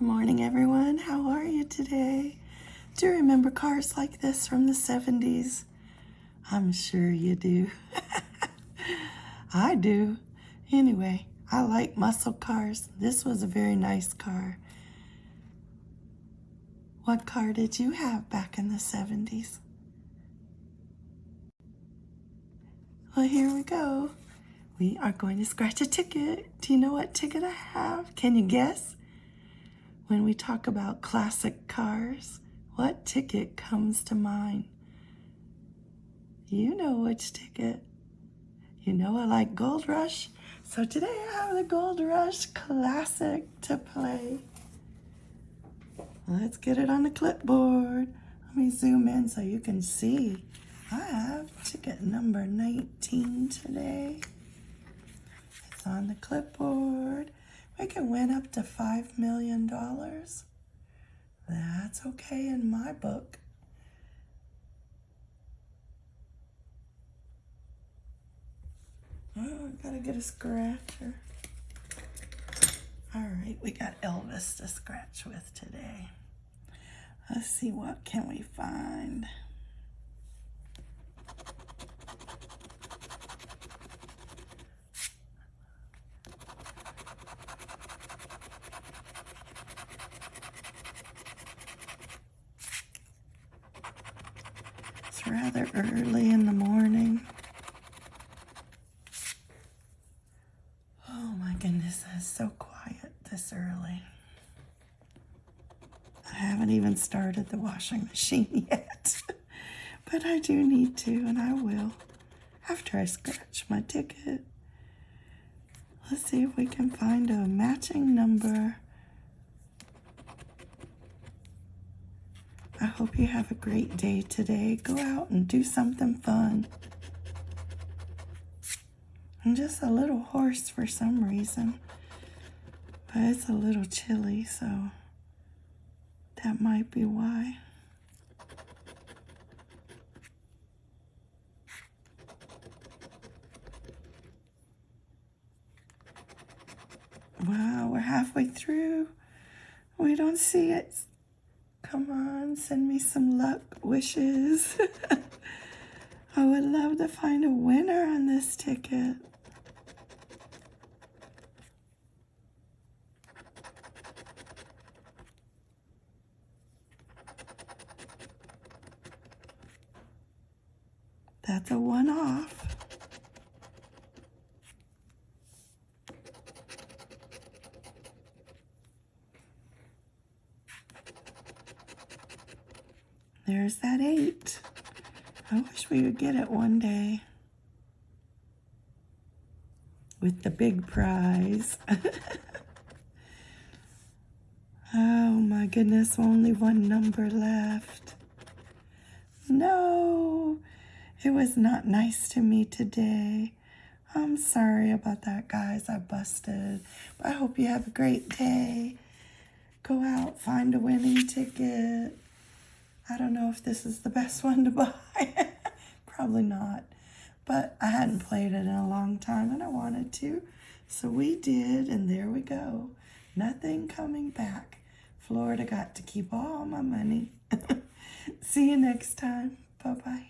Good morning, everyone. How are you today? Do you remember cars like this from the 70s? I'm sure you do. I do. Anyway, I like muscle cars. This was a very nice car. What car did you have back in the 70s? Well, here we go. We are going to scratch a ticket. Do you know what ticket I have? Can you guess? When we talk about classic cars, what ticket comes to mind? You know which ticket. You know I like Gold Rush. So today I have the Gold Rush Classic to play. Let's get it on the clipboard. Let me zoom in so you can see. I have ticket number 19 today. It's on the clipboard. We can win up to $5 million. That's okay in my book. Oh, I gotta get a scratcher. All right, we got Elvis to scratch with today. Let's see what can we find. Rather early in the morning. Oh my goodness, it's so quiet this early. I haven't even started the washing machine yet, but I do need to, and I will after I scratch my ticket. Let's see if we can find a matching number. Hope you have a great day today. Go out and do something fun. I'm just a little hoarse for some reason, but it's a little chilly, so that might be why. Wow, we're halfway through. We don't see it. Come on, send me some luck wishes. I would love to find a winner on this ticket. That's a one-off. There's that eight. I wish we would get it one day. With the big prize. oh my goodness, only one number left. No, it was not nice to me today. I'm sorry about that, guys. I busted. But I hope you have a great day. Go out, find a winning ticket. I don't know if this is the best one to buy. Probably not. But I hadn't played it in a long time and I wanted to. So we did, and there we go. Nothing coming back. Florida got to keep all my money. See you next time. Bye-bye.